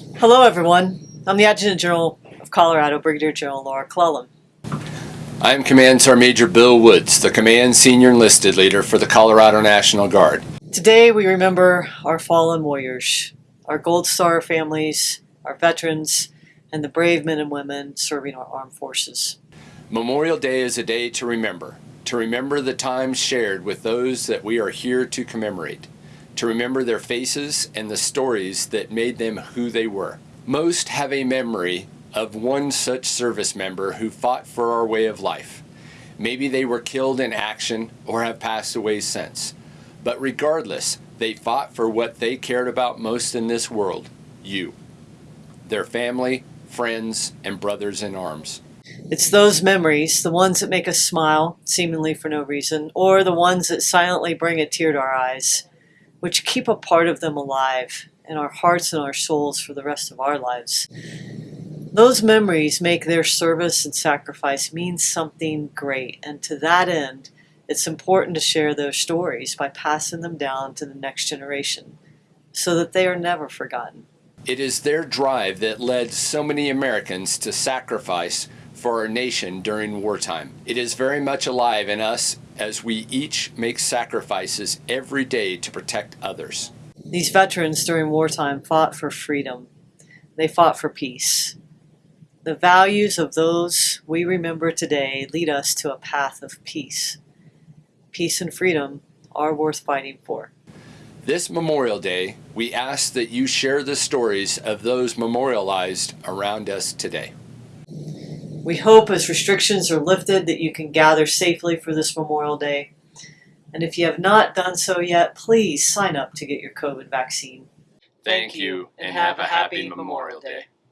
Hello, everyone. I'm the Adjutant General of Colorado, Brigadier General Laura Clellan. I am Command Sergeant Major Bill Woods, the Command Senior Enlisted Leader for the Colorado National Guard. Today, we remember our fallen warriors, our Gold Star families, our veterans, and the brave men and women serving our armed forces. Memorial Day is a day to remember, to remember the times shared with those that we are here to commemorate, to remember their faces and the stories that made them who they were. Most have a memory of one such service member who fought for our way of life. Maybe they were killed in action or have passed away since. But regardless, they fought for what they cared about most in this world you, their family, friends, and brothers in arms. It's those memories, the ones that make us smile, seemingly for no reason, or the ones that silently bring a tear to our eyes, which keep a part of them alive in our hearts and our souls for the rest of our lives. Those memories make their service and sacrifice mean something great, and to that end, it's important to share those stories by passing them down to the next generation so that they are never forgotten. It is their drive that led so many Americans to sacrifice for our nation during wartime. It is very much alive in us as we each make sacrifices every day to protect others. These veterans during wartime fought for freedom. They fought for peace. The values of those we remember today lead us to a path of peace. Peace and freedom are worth fighting for. This Memorial Day, we ask that you share the stories of those memorialized around us today. We hope as restrictions are lifted that you can gather safely for this Memorial Day. And if you have not done so yet, please sign up to get your COVID vaccine. Thank you and have a happy Memorial Day.